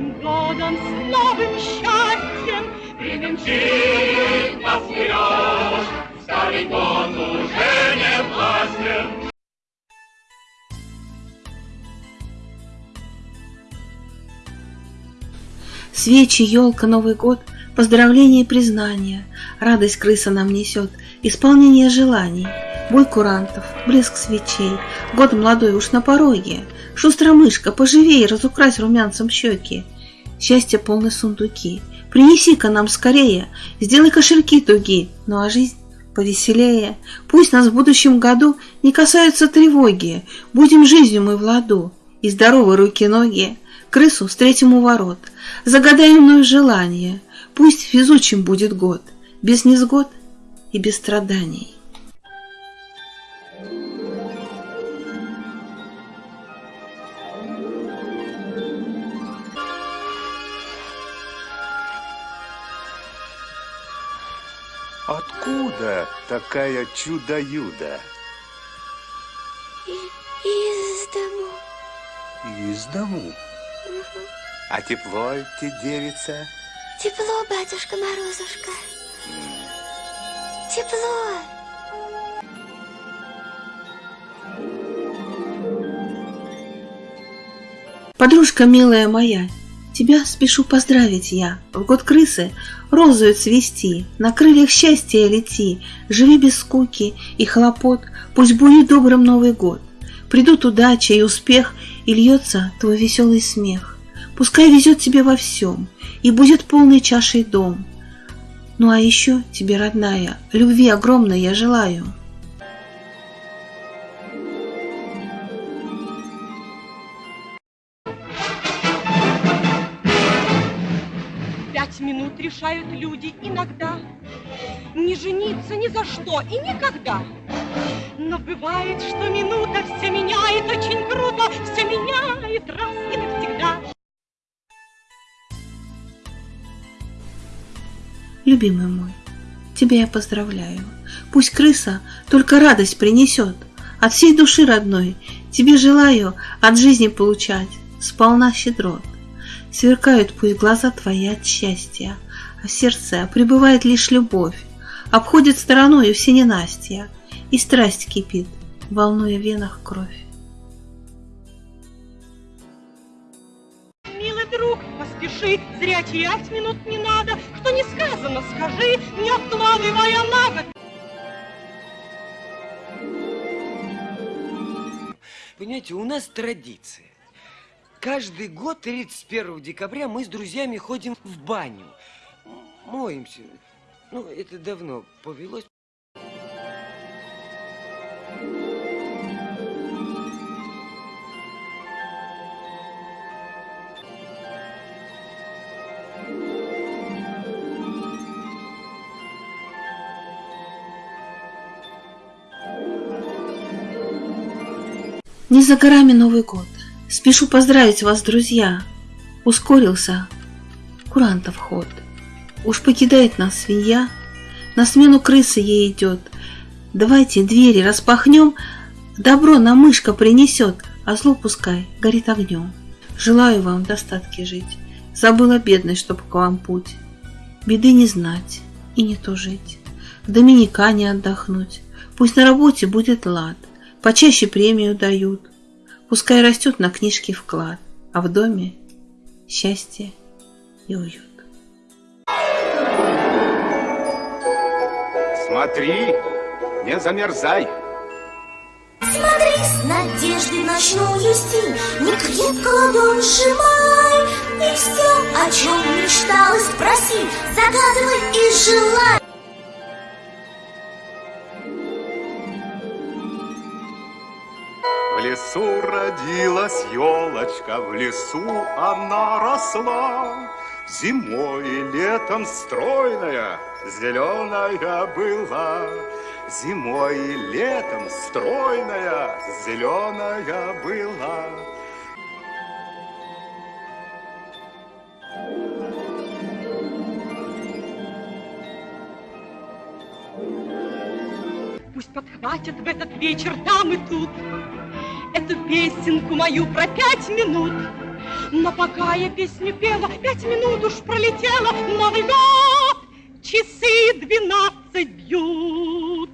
нам с новым счастьем. Привинчит нас вперед, старый год уже не властен. Свечи, елка, Новый год, поздравления и признания, радость крыса нам несет, исполнение желаний, бой курантов, блеск свечей, год молодой уж на пороге, шустрая мышка, поживей, разукрась румянцем щеки, счастье полны сундуки, принеси-ка нам скорее, сделай кошельки туги, ну а жизнь повеселее. Пусть нас в будущем году не касаются тревоги, будем жизнью мы в ладу, и здоровы руки-ноги, крысу встретим у ворот, загадай мною желание, пусть везучим будет год, без незгод и без страданий. Откуда такая чудо-юда? Из дому. Из дому. А тепло те девица? Тепло, батюшка Морозушка. Тепло. Подружка милая моя, тебя спешу поздравить я. В год крысы розою цвести, на крыльях счастья лети, живи без скуки и хлопот, пусть будет добрым Новый год. Придут удача и успех, и льется твой веселый смех. Пускай везет тебе во всем, и будет полной чашей дом. Ну а еще тебе, родная, любви огромной я желаю. Пять минут решают люди иногда Не жениться ни за что и никогда. Но бывает, что минута все меняет очень круто, все меняет раз и навсегда. Любимый мой, тебя я поздравляю. Пусть крыса только радость принесет. От всей души родной тебе желаю от жизни получать сполна щедрот. Сверкают пусть глаза твои от счастья, а в сердце пребывает лишь любовь. Обходит стороною все ненастья, и страсть кипит, волнуя в венах кровь. Друг, поспеши, зря терять минут не надо, что не сказано, скажи, не откладывая на год. Понимаете, у нас традиция. Каждый год 31 декабря мы с друзьями ходим в баню. Моемся. Ну, это давно повелось. Не за горами Новый год. Спешу поздравить вас, друзья. Ускорился курантов ход. Уж покидает нас свинья, на смену крысы ей идет. Давайте двери распахнем, добро на мышка принесет, а зло пускай горит огнем. Желаю вам в достатке жить, забыла бедность, чтоб к вам путь. Беды не знать и не тужить, в Доминикане отдохнуть, пусть на работе будет лад, почаще премию дают, пускай растет на книжке вклад, а в доме счастье и уют. Смотри, не замерзай. Смотри с надеждой ночную стень, Не крепко ладонь сжимай, И все, о чем мечталось, проси, Загадывай и желай. Лесу родилась елочка, в лесу она росла. Зимой и летом стройная, зеленая была. Зимой и летом стройная, зеленая была. Пусть подхватят в этот вечер там и тут эту песенку мою про пять минут. Но пока я песню пела, пять минут уж пролетела, но льда часы двенадцать бьют.